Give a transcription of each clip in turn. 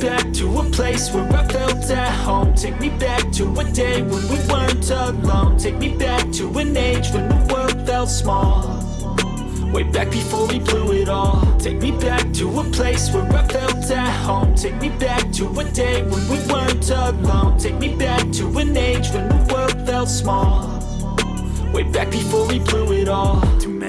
back to a place where I felt at home. Take me back to a day when we weren't alone. Take me back to an age when the world felt small. Way back before we blew it all. Take me back to a place where I felt at home. Take me back to a day when we weren't alone. Take me back to an age when the world felt small. Way back before we blew it all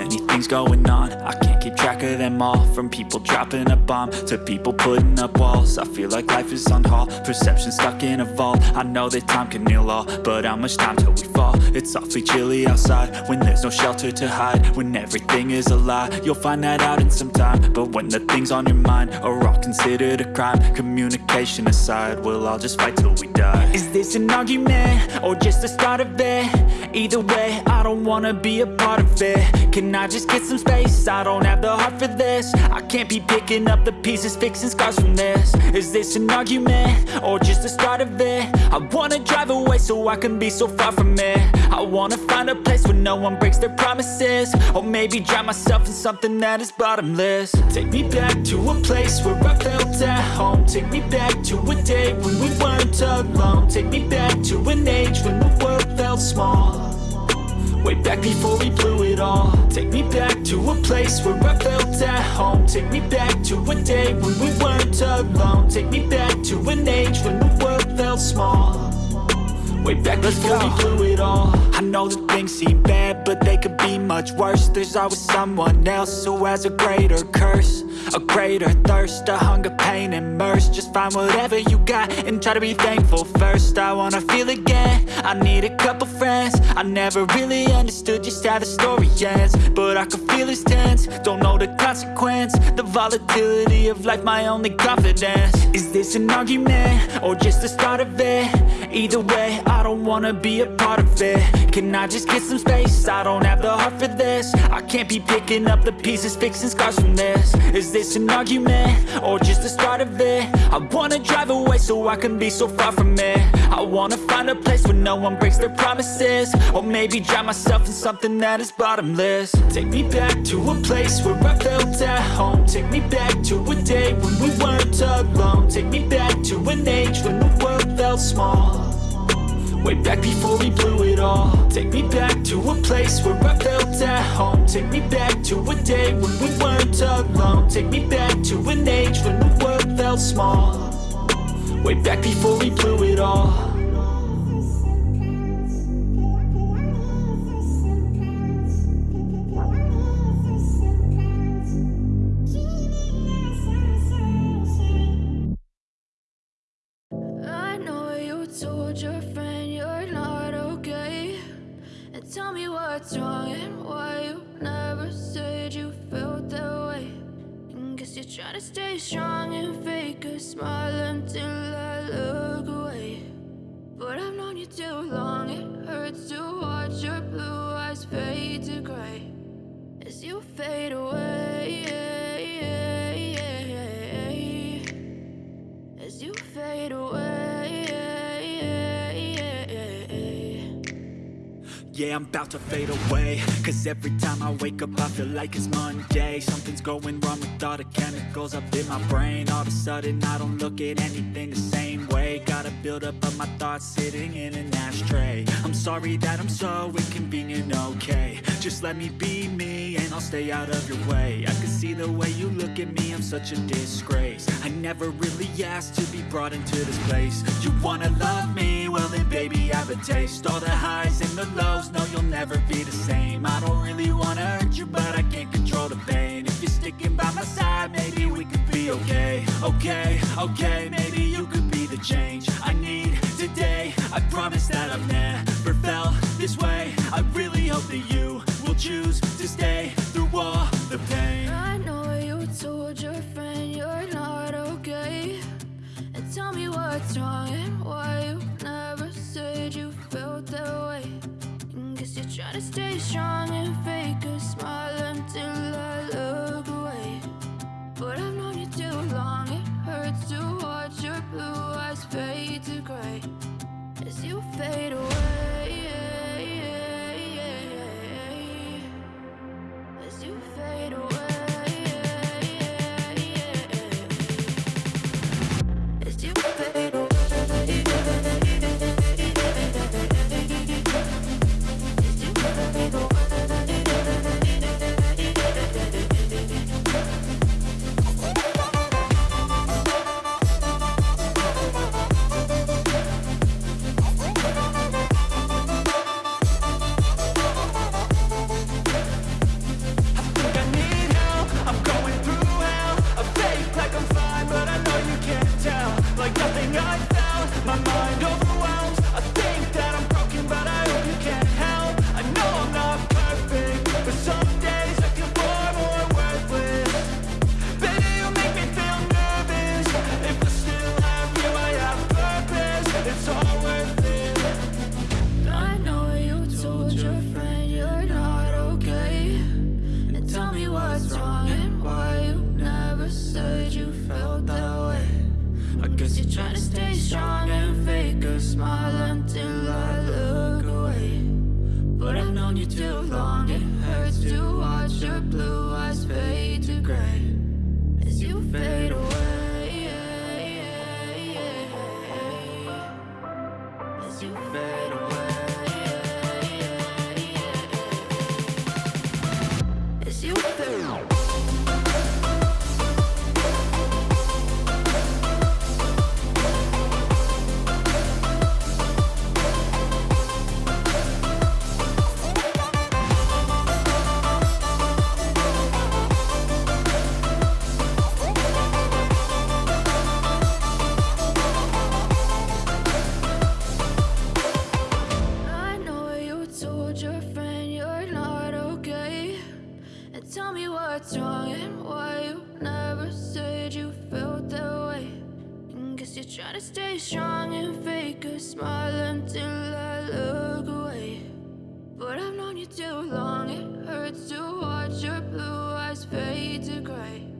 many things going on. I can't keep track of them all. From people dropping a bomb To people putting up walls. I feel like life is on hold. Perception stuck in a vault. I know that time can heal all But how much time till we fall? It's awfully chilly outside When there's no shelter to hide. When everything is a lie You'll find that out in some time. But when the things on your mind Are all considered a crime Communication aside We'll all just fight till we die. Is this an argument? Or just the start of it? Either way, I don't wanna be a part of it. Can I just get some space? I don't have the heart for this. I can't be picking up the pieces, fixing scars from this. Is this an argument? Or just the start of it? I wanna drive away so I can be so far from it. I wanna find a place where no one breaks their promises. Or maybe drown myself in something that is bottomless. Take me back to a place where I felt at home. Take me back to a day when we weren't alone. Take me back to an age when the world felt small Way back before we blew it all. Take me back to a place where I felt at home. Take me back to a day when we weren't alone. Take me back to an age when the world felt small. Way back Let's before go. we blew it all. I know that things seem bad, but they could be much worse. There's always someone else who has a greater curse A greater thirst, a hunger, pain, mercy. Just find whatever you got and try to be thankful first. I wanna feel again, I need a couple friends. I never really understood just how the story ends But I can feel it's tense, don't know the consequence The volatility of life, my only confidence. Is this an argument, or just the start of it? Either way, I don't wanna be a part of it. Can I just get some space? I don't have the heart for this. I can't be picking up the pieces, fixing scars from this. Is this an argument? Or just the start of it? I wanna drive away so I can be so far from it I wanna find a place where no one breaks their promises Or maybe drown myself in something that is bottomless Take me back to a place where I felt at home Take me back to a day when we weren't alone Take me back to an age when the world felt small Way back before we blew it all. Take me back to a place where I felt at home. Take me back to a day when we weren't alone. Take me back to an age when the world felt small. Way back before we blew it all trying to stay strong and fake a smile until I look away. But I've known you too long, it hurts to watch your blue eyes fade to gray As you fade away Yeah, I'm about to fade away. Cause every time I wake up I feel like it's Monday. Something's going wrong with all the chemicals up in my brain. All of a sudden I don't look at anything the same way. Gotta build up of my thoughts sitting in an ashtray. I'm sorry that I'm so inconvenient, okay. Just let me be me and I'll stay out of your way. I can see the way you look at me, I'm such a disgrace. I never really asked to be brought into this place. You wanna love me? Well then baby I have a taste. All the highs and the lows never be the same. I don't really wanna hurt you, but I can't control the pain. If you're sticking by my side, maybe we could be okay. Okay, okay, maybe you could be the change I need today. I promise that I've never felt this way. I really hope that you will choose stay strong as you fade to stay strong and fake a smile until I look away. But I've known you too long, it hurts to watch your blue eyes fade to gray.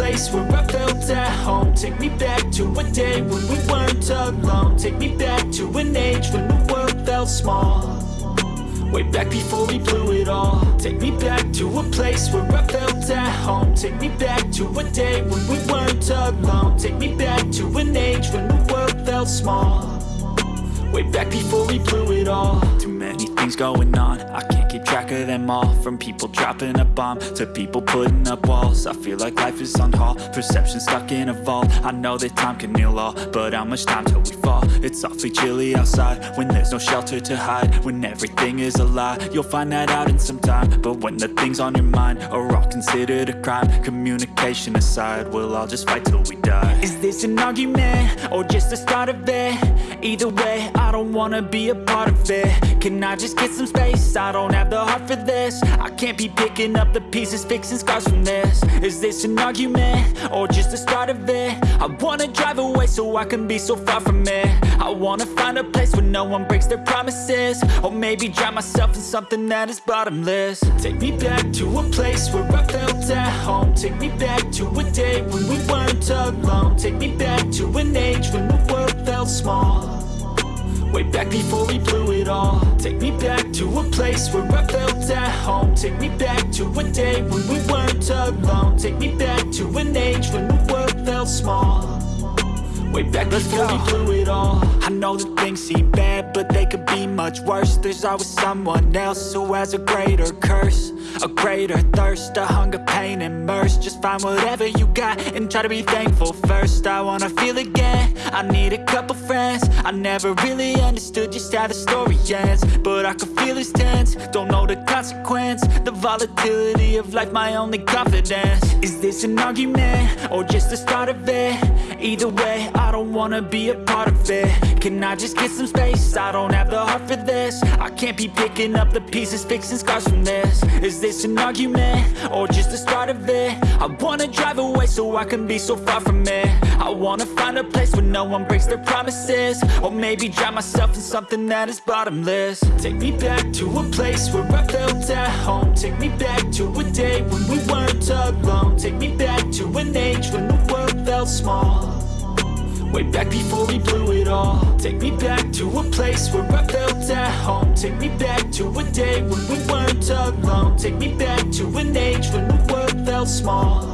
Place where I felt at home. Take me back to a day when we weren't alone. Take me back to an age when the world felt small. Way back before we blew it all. Take me back to a place where I felt at home. Take me back to a day when we weren't alone. Take me back to an age when the world felt small. Way back before we blew it all. Too many things going on. I can't keep track of them all From people dropping a bomb To people putting up walls I feel like life is on hold Perception stuck in a vault I know that time can heal all But how much time till we fall? It's awfully chilly outside When there's no shelter to hide When everything is a lie You'll find that out in some time But when the things on your mind Are all considered a crime Communication aside We'll all just fight till we die Is this an argument? Or just the start of it? Either way, I don't wanna be a part of it Can I just get some space? I don't have the heart for this. I can't be picking up the pieces, fixing scars from this. Is this an argument? Or just the start of it? I wanna drive away so I can be so far from it. I wanna find a place where no one breaks their promises. Or maybe drown myself in something that is bottomless. Take me back to a place where I felt at home. Take me back to a day when we weren't alone. Take me back to an age when the world felt small Way back before we blew it all. Take me back to a place where I felt at home. Take me back to a day when we weren't alone. Take me back to an age when the world felt small. Way back Let's before go. we blew it all. I know that things seem bad, but they could be much worse. There's always someone else who has a greater curse A greater thirst, a hunger, pain, and mercy. Just find whatever you got and try to be thankful first. I wanna feel again, I need a couple friends. I never really understood just how the story ends But I can feel it's tense, don't know the consequence The volatility of life, my only confidence. Is this an argument, or just the start of it? Either way, I don't wanna be a part of it Can I just get some space? I don't have the heart for this. I can't be picking up the pieces, fixing scars from this. Is this an argument? Or just the start of it? I wanna drive away so I can be so far from it. I wanna find a place where no one breaks their promises. Or maybe drown myself in something that is bottomless. Take me back to a place where I felt at home. Take me back to a day when we weren't alone. Take me back to an age when the world felt small Way back before we blew it all. Take me back to a place where I felt at home. Take me back to a day when we weren't alone. Take me back to an age when the world felt small.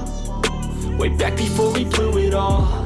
Way back before we blew it all